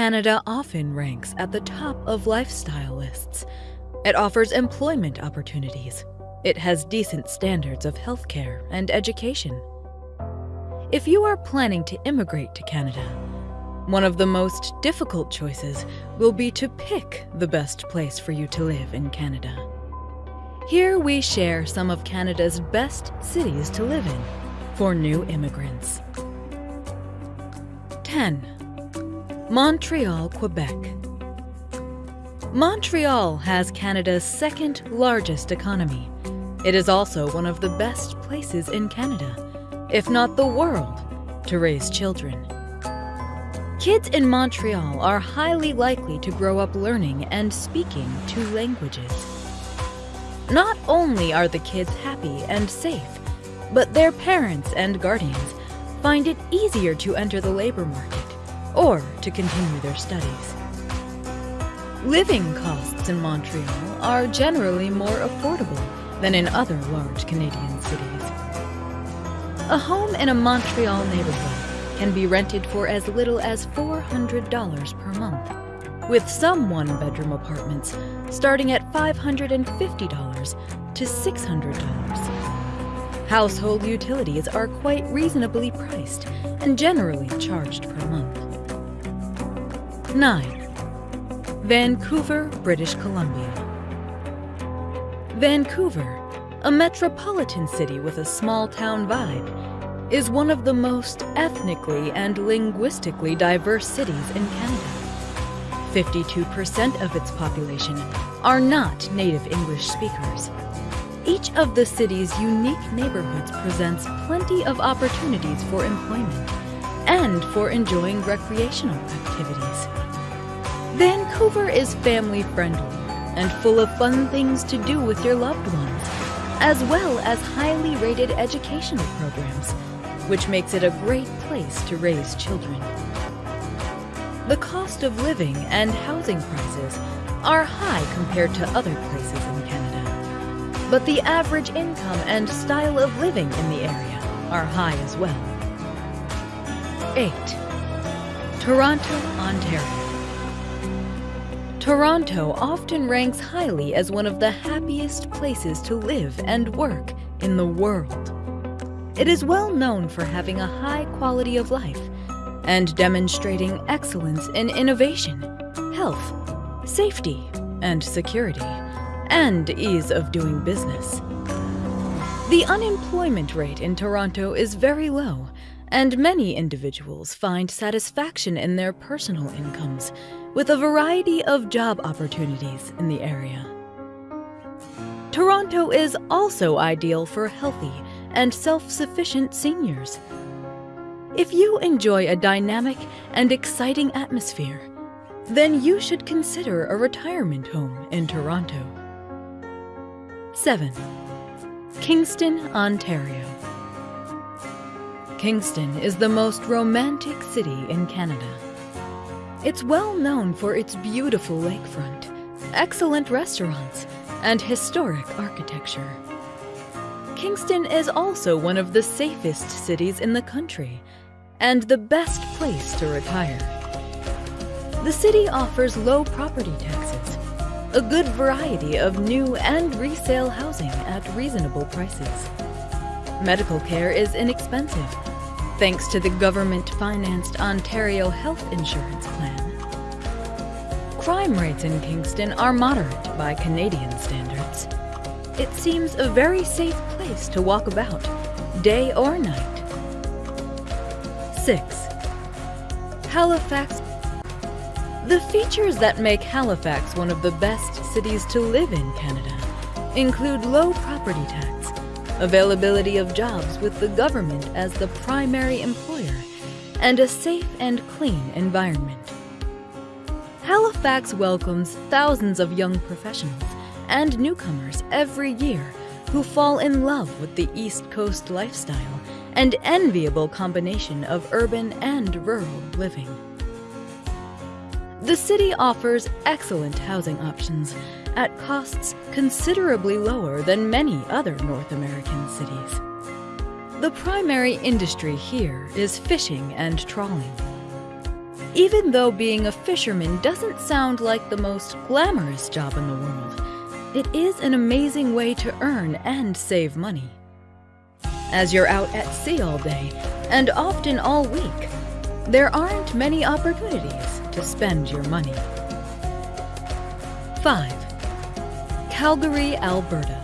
Canada often ranks at the top of lifestyle lists. It offers employment opportunities. It has decent standards of healthcare and education. If you are planning to immigrate to Canada, one of the most difficult choices will be to pick the best place for you to live in Canada. Here we share some of Canada's best cities to live in for new immigrants. 10. Montreal, Quebec. Montreal has Canada's second largest economy. It is also one of the best places in Canada, if not the world, to raise children. Kids in Montreal are highly likely to grow up learning and speaking two languages. Not only are the kids happy and safe, but their parents and guardians find it easier to enter the labor market or to continue their studies. Living costs in Montreal are generally more affordable than in other large Canadian cities. A home in a Montreal neighborhood can be rented for as little as $400 per month, with some one bedroom apartments starting at $550 to $600. Household utilities are quite reasonably priced and generally charged per month. 9. Vancouver, British Columbia. Vancouver, a metropolitan city with a small town vibe, is one of the most ethnically and linguistically diverse cities in Canada. 52% of its population are not native English speakers. Each of the city's unique neighborhoods presents plenty of opportunities for employment and for enjoying recreational activities. Vancouver is family friendly and full of fun things to do with your loved ones, as well as highly rated educational programs, which makes it a great place to raise children. The cost of living and housing prices are high compared to other places in Canada, but the average income and style of living in the area are high as well. 8. Toronto, Ontario. Toronto often ranks highly as one of the happiest places to live and work in the world. It is well known for having a high quality of life and demonstrating excellence in innovation, health, safety, and security, and ease of doing business. The unemployment rate in Toronto is very low, and many individuals find satisfaction in their personal incomes with a variety of job opportunities in the area. Toronto is also ideal for healthy and self-sufficient seniors. If you enjoy a dynamic and exciting atmosphere, then you should consider a retirement home in Toronto. 7. Kingston, Ontario. Kingston is the most romantic city in Canada. It's well known for its beautiful lakefront, excellent restaurants, and historic architecture. Kingston is also one of the safest cities in the country and the best place to retire. The city offers low property taxes, a good variety of new and resale housing at reasonable prices. Medical care is inexpensive thanks to the government-financed Ontario Health Insurance Plan. Crime rates in Kingston are moderate by Canadian standards. It seems a very safe place to walk about, day or night. 6. Halifax The features that make Halifax one of the best cities to live in Canada include low property tax, availability of jobs with the government as the primary employer, and a safe and clean environment. Halifax welcomes thousands of young professionals and newcomers every year who fall in love with the East Coast lifestyle and enviable combination of urban and rural living. The city offers excellent housing options at costs considerably lower than many other North American cities. The primary industry here is fishing and trawling. Even though being a fisherman doesn't sound like the most glamorous job in the world, it is an amazing way to earn and save money. As you're out at sea all day, and often all week, there aren't many opportunities to spend your money. 5. Calgary, Alberta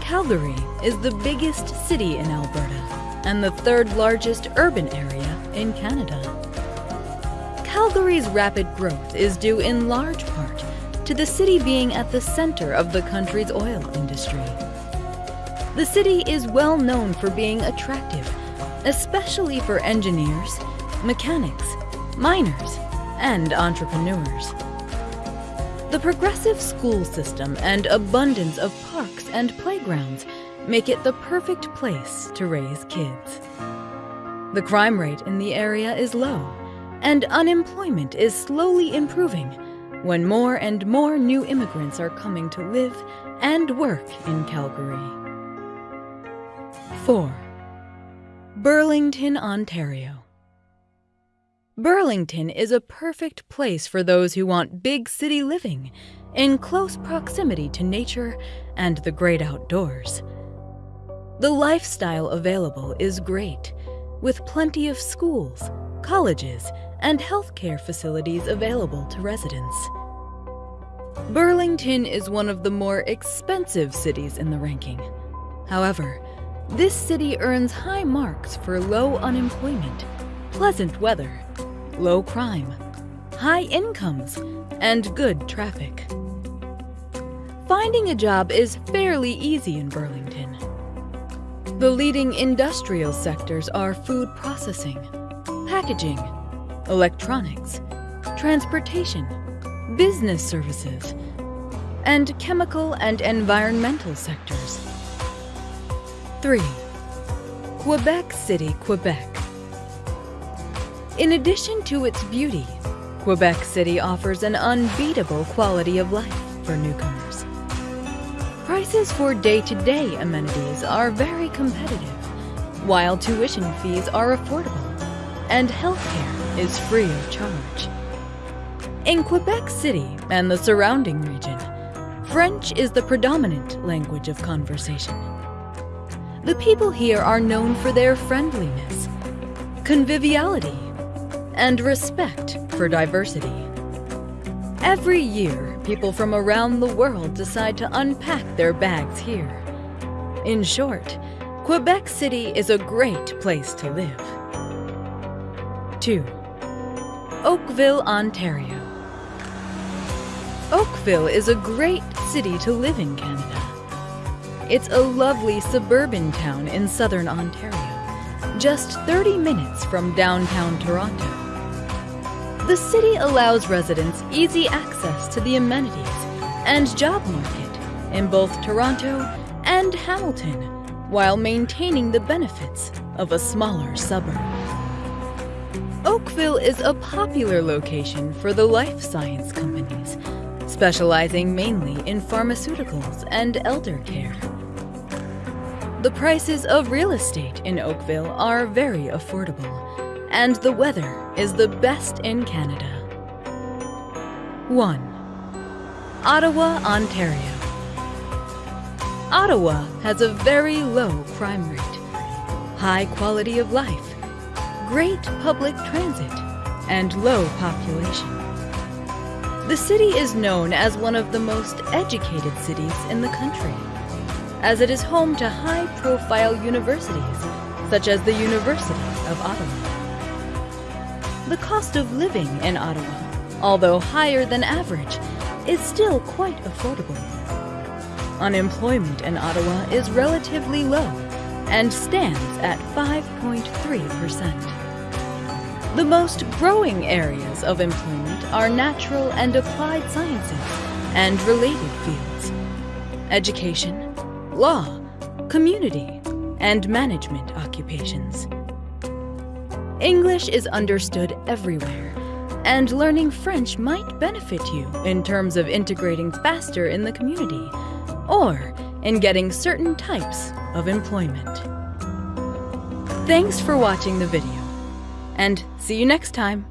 Calgary is the biggest city in Alberta and the third largest urban area in Canada. Calgary's rapid growth is due in large part to the city being at the center of the country's oil industry. The city is well known for being attractive, especially for engineers, mechanics, miners, and entrepreneurs. The progressive school system and abundance of parks and playgrounds make it the perfect place to raise kids. The crime rate in the area is low, and unemployment is slowly improving when more and more new immigrants are coming to live and work in Calgary. 4. Burlington, Ontario Burlington is a perfect place for those who want big city living in close proximity to nature and the great outdoors. The lifestyle available is great, with plenty of schools, colleges, and healthcare facilities available to residents. Burlington is one of the more expensive cities in the ranking. However, this city earns high marks for low unemployment, pleasant weather, low crime, high incomes, and good traffic. Finding a job is fairly easy in Burlington. The leading industrial sectors are food processing, packaging, electronics, transportation, business services, and chemical and environmental sectors. 3. Quebec City, Quebec in addition to its beauty, Quebec City offers an unbeatable quality of life for newcomers. Prices for day-to-day -day amenities are very competitive, while tuition fees are affordable, and healthcare is free of charge. In Quebec City and the surrounding region, French is the predominant language of conversation. The people here are known for their friendliness, conviviality, and respect for diversity. Every year, people from around the world decide to unpack their bags here. In short, Quebec City is a great place to live. 2. Oakville, Ontario Oakville is a great city to live in Canada. It's a lovely suburban town in southern Ontario, just 30 minutes from downtown Toronto. The city allows residents easy access to the amenities and job market in both Toronto and Hamilton while maintaining the benefits of a smaller suburb. Oakville is a popular location for the life science companies, specializing mainly in pharmaceuticals and elder care. The prices of real estate in Oakville are very affordable, and the weather is the best in Canada. 1. Ottawa, Ontario Ottawa has a very low crime rate, high quality of life, great public transit, and low population. The city is known as one of the most educated cities in the country, as it is home to high-profile universities, such as the University of Ottawa. The cost of living in Ottawa, although higher than average, is still quite affordable. Unemployment in Ottawa is relatively low and stands at 5.3%. The most growing areas of employment are natural and applied sciences and related fields, education, law, community, and management occupations. English is understood everywhere, and learning French might benefit you in terms of integrating faster in the community or in getting certain types of employment. Thanks for watching the video. And see you next time.